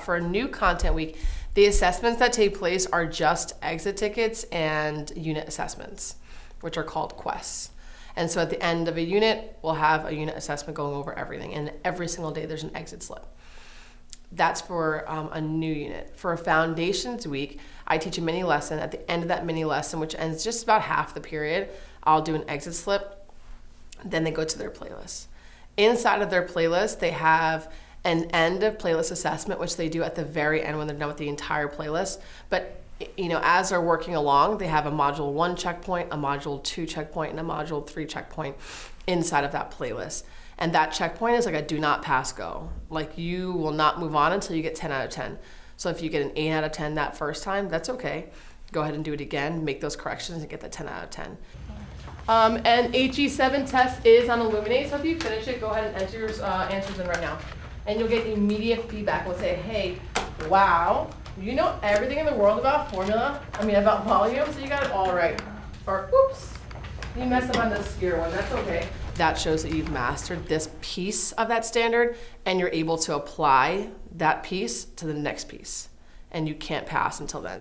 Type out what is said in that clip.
For a new content week, the assessments that take place are just exit tickets and unit assessments, which are called quests. And so at the end of a unit, we'll have a unit assessment going over everything. And every single day, there's an exit slip. That's for um, a new unit. For a foundations week, I teach a mini lesson. At the end of that mini lesson, which ends just about half the period, I'll do an exit slip. Then they go to their playlist. Inside of their playlist, they have an end of playlist assessment, which they do at the very end when they're done with the entire playlist. But you know, as they're working along, they have a module one checkpoint, a module two checkpoint, and a module three checkpoint inside of that playlist. And that checkpoint is like a do not pass go. Like you will not move on until you get 10 out of 10. So if you get an 8 out of 10 that first time, that's okay. Go ahead and do it again, make those corrections, and get the 10 out of 10. Um, and HE7 test is on Illuminate, so if you finish it, go ahead and enter your uh, answers in right now. And you'll get immediate feedback. We'll say, hey, wow, you know everything in the world about formula, I mean about volume, so you got it all right. Or, oops, you messed up on the skier one, that's okay. That shows that you've mastered this piece of that standard and you're able to apply that piece to the next piece. And you can't pass until then.